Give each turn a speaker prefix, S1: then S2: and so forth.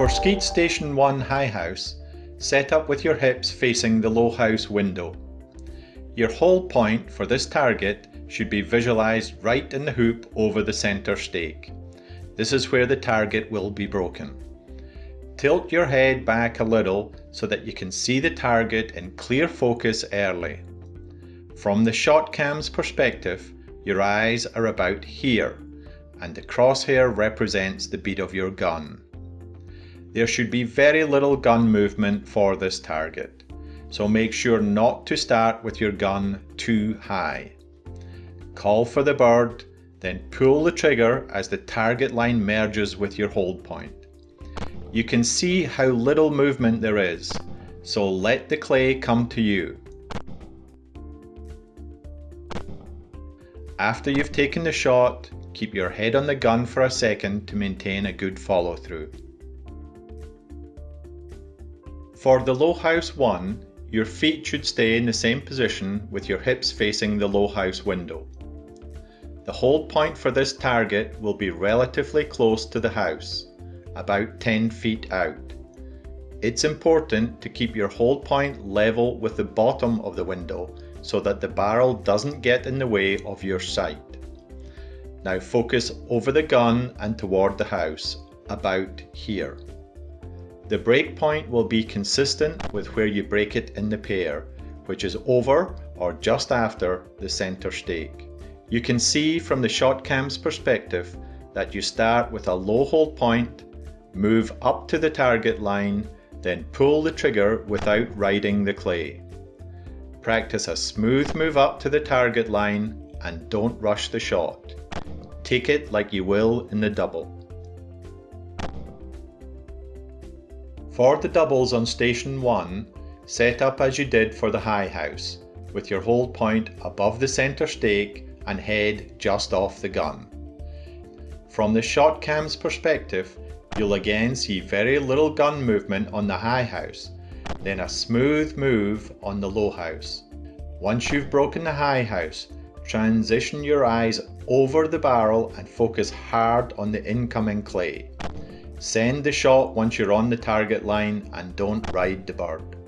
S1: For Skeet Station 1 High House, set up with your hips facing the low house window. Your hold point for this target should be visualised right in the hoop over the centre stake. This is where the target will be broken. Tilt your head back a little so that you can see the target in clear focus early. From the shot cam's perspective, your eyes are about here, and the crosshair represents the bead of your gun. There should be very little gun movement for this target, so make sure not to start with your gun too high. Call for the bird, then pull the trigger as the target line merges with your hold point. You can see how little movement there is, so let the clay come to you. After you've taken the shot, keep your head on the gun for a second to maintain a good follow through. For the low house 1, your feet should stay in the same position with your hips facing the low house window. The hold point for this target will be relatively close to the house, about 10 feet out. It's important to keep your hold point level with the bottom of the window so that the barrel doesn't get in the way of your sight. Now focus over the gun and toward the house, about here. The break point will be consistent with where you break it in the pair, which is over or just after the center stake. You can see from the shot cam's perspective that you start with a low hold point, move up to the target line, then pull the trigger without riding the clay. Practice a smooth move up to the target line and don't rush the shot. Take it like you will in the double. For the doubles on station 1, set up as you did for the high house, with your hold point above the centre stake and head just off the gun. From the shot cam's perspective, you'll again see very little gun movement on the high house, then a smooth move on the low house. Once you've broken the high house, transition your eyes over the barrel and focus hard on the incoming clay. Send the shot once you're on the target line and don't ride the bird.